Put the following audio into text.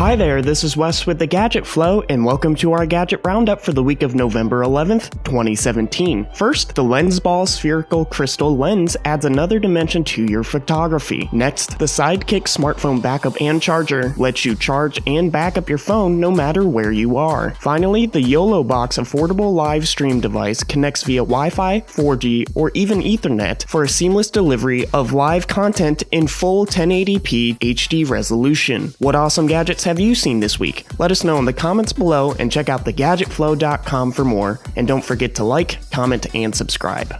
Hi there, this is Wes with the Gadget Flow, and welcome to our Gadget Roundup for the week of November 11th, 2017. First, the LensBall Spherical Crystal Lens adds another dimension to your photography. Next, the Sidekick Smartphone Backup and Charger lets you charge and back up your phone no matter where you are. Finally, the YOLO Box affordable live stream device connects via Wi-Fi, 4G, or even Ethernet for a seamless delivery of live content in full 1080p HD resolution. What awesome gadgets have you seen this week? Let us know in the comments below and check out thegadgetflow.com for more. And don't forget to like, comment, and subscribe.